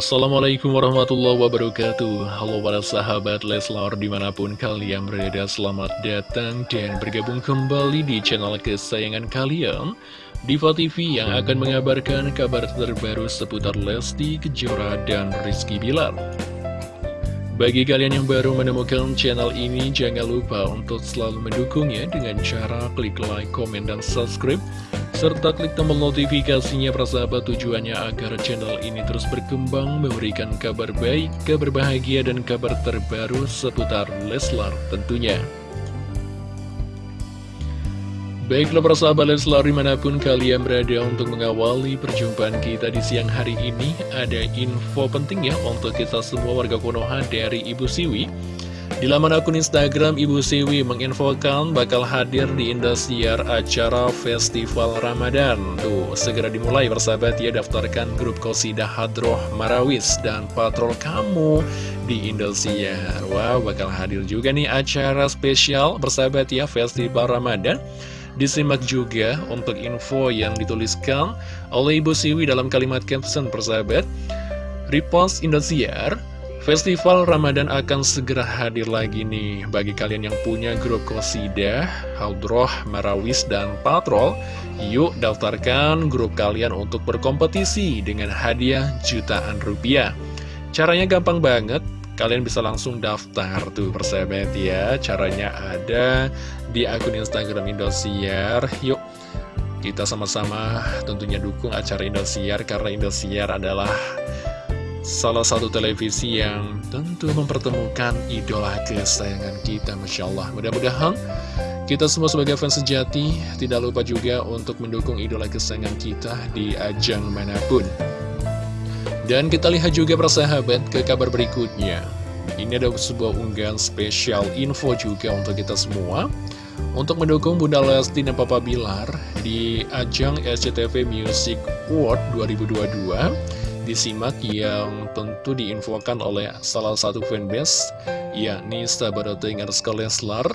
Assalamualaikum warahmatullahi wabarakatuh. Halo para sahabat Leslar di mana pun kalian berada Selamat datang dan bergabung kembali di channel kesayangan kalian. Diva TV yang akan mengabarkan kabar terbaru seputar Lesti Kejora dan Rizky Bilar bagi kalian yang baru menemukan channel ini, jangan lupa untuk selalu mendukungnya dengan cara klik like, komen, dan subscribe serta klik tombol notifikasinya persahabat tujuannya agar channel ini terus berkembang memberikan kabar baik, kabar bahagia dan kabar terbaru seputar Leslar tentunya. Baiklah persahabat Leslar di mana pun kalian berada untuk mengawali perjumpaan kita di siang hari ini Ada info penting ya untuk kita semua warga Konoha dari Ibu Siwi di laman akun Instagram Ibu Siwi menginfokan bakal hadir di Indosiar acara Festival Ramadan. Tuh, segera dimulai bersahabat ya daftarkan grup Kosidah Hadroh Marawis dan Patrol Kamu di Indosiar. Wow, bakal hadir juga nih acara spesial bersahabat ya Festival Ramadan. Disimak juga untuk info yang dituliskan oleh Ibu Siwi dalam kalimat caption persahabat. Repost Indosiar Festival Ramadan akan segera hadir lagi nih bagi kalian yang punya grup Kosidah, Haudroh, Marawis, dan Patrol. Yuk daftarkan grup kalian untuk berkompetisi dengan hadiah jutaan rupiah. Caranya gampang banget, kalian bisa langsung daftar tuh persahabat ya. Caranya ada di akun Instagram Indosiar. Yuk kita sama-sama tentunya dukung acara Indosiar karena Indosiar adalah salah satu televisi yang tentu mempertemukan idola kesayangan kita, Masya Allah. Mudah-mudahan kita semua sebagai fans sejati tidak lupa juga untuk mendukung idola kesayangan kita di ajang mana pun. Dan kita lihat juga persahabat ke kabar berikutnya. Ini ada sebuah unggahan spesial info juga untuk kita semua. Untuk mendukung Bunda Lesti dan Papa Bilar di ajang SCTV Music Award 2022 disimak yang tentu diinfokan oleh salah satu fanbase yakni Sahabat Underscore Leslar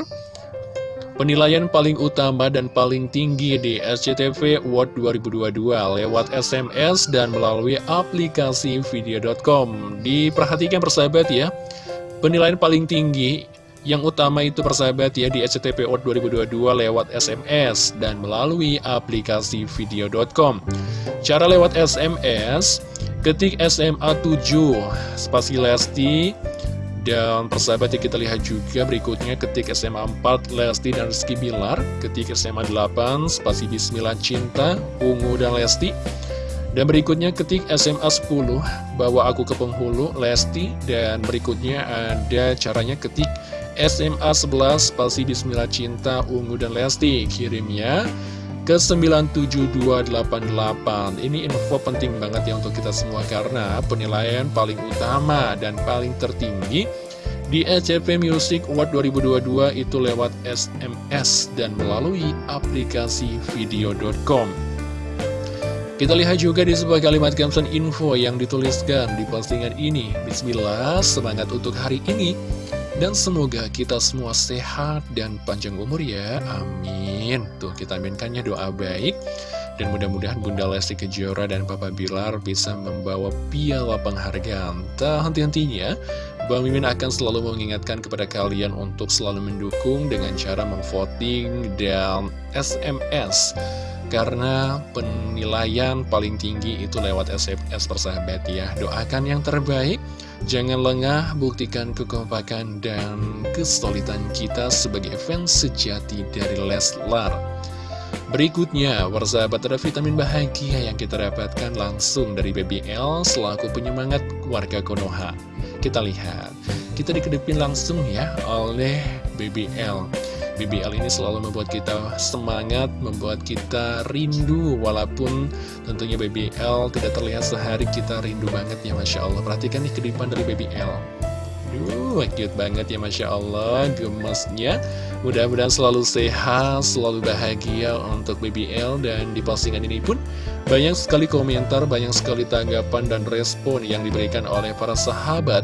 Penilaian paling utama dan paling tinggi di SCTV Award 2022 lewat SMS dan melalui aplikasi video.com Diperhatikan persahabat ya. Penilaian paling tinggi yang utama itu persahabat ya di SCTV Award 2022 lewat SMS dan melalui aplikasi video.com Cara lewat SMS Ketik SMA 7 spasi Lesti dan persahabat ya kita lihat juga berikutnya ketik SMA 4 Lesti dan Rizky Bilar. Ketik SMA 8 spasi Bismillah Cinta Ungu dan Lesti. Dan berikutnya ketik SMA 10 Bawa aku ke penghulu Lesti. Dan berikutnya ada caranya ketik SMA 11 spasi Bismillah Cinta Ungu dan Lesti. Kirimnya ke 97288 Ini info penting banget ya untuk kita semua karena penilaian paling utama dan paling tertinggi di SCP Music Award 2022 itu lewat SMS dan melalui aplikasi video.com kita lihat juga di sebuah kalimat caption info yang dituliskan di postingan ini. Bismillah, semangat untuk hari ini dan semoga kita semua sehat dan panjang umur ya, amin. Tuh kita aminkannya doa baik. Dan mudah-mudahan Bunda Lesti Kejora dan Papa Bilar bisa membawa piala penghargaan. Tak henti-hentinya Bang Mimin akan selalu mengingatkan kepada kalian untuk selalu mendukung dengan cara memvoting dan SMS karena penilaian paling tinggi itu lewat SMS persahabat ya. Doakan yang terbaik Jangan lengah, buktikan kekompakan dan kesulitan kita sebagai fans sejati dari Leslar. Berikutnya, persahabat ada vitamin bahagia yang kita dapatkan langsung dari BBL selaku penyemangat warga Konoha. Kita lihat, kita dikedepin langsung ya oleh BBL. BBL ini selalu membuat kita semangat, membuat kita rindu Walaupun tentunya BBL tidak terlihat sehari kita rindu banget ya Masya Allah. Perhatikan nih kedipan dari BBL Duh, cute banget ya Masya Allah. Gemesnya Mudah-mudahan selalu sehat, selalu bahagia untuk BBL Dan di postingan ini pun banyak sekali komentar, banyak sekali tanggapan dan respon yang diberikan oleh para sahabat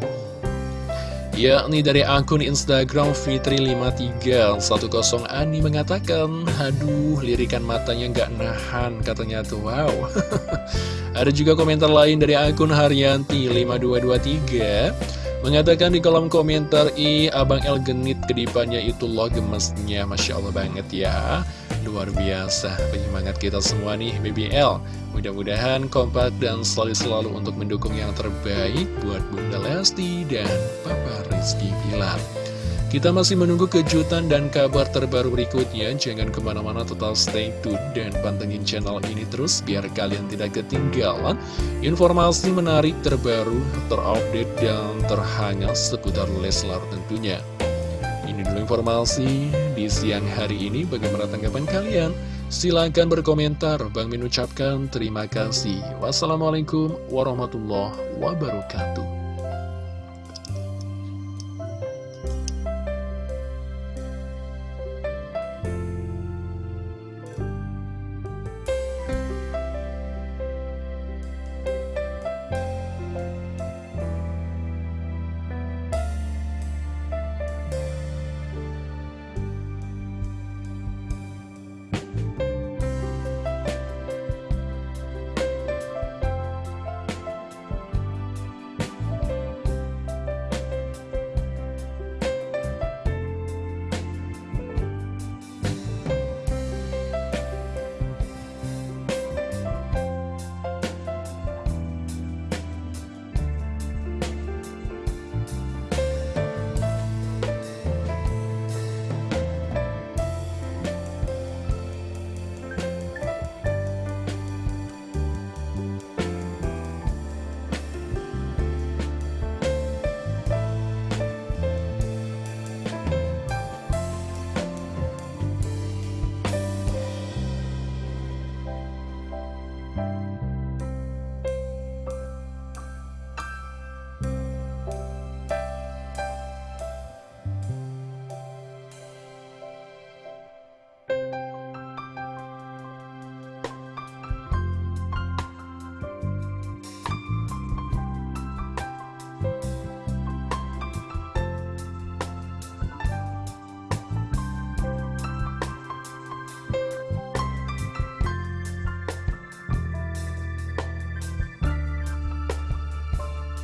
yakni dari akun Instagram Fitri5310 Ani mengatakan, Aduh, lirikan matanya nggak nahan, katanya tuh, wow. Ada juga komentar lain dari akun Haryanti5223, mengatakan di kolom komentar, i Abang El genit kedipannya itu loh gemesnya, Masya Allah banget ya. Luar biasa, penyemangat kita semua nih, BBL. Mudah-mudahan kompak dan selalu-selalu untuk mendukung yang terbaik buat Bunda Lesti dan Papa Rizky Pilar. Kita masih menunggu kejutan dan kabar terbaru berikutnya. Jangan ke mana-mana total stay tune dan pantengin channel ini terus biar kalian tidak ketinggalan informasi menarik terbaru, terupdate, dan terhangat seputar Leslar tentunya. Ini dulu informasi di siang hari ini. Bagaimana tanggapan kalian? Silahkan berkomentar. Bang Min ucapkan terima kasih. Wassalamualaikum warahmatullahi wabarakatuh.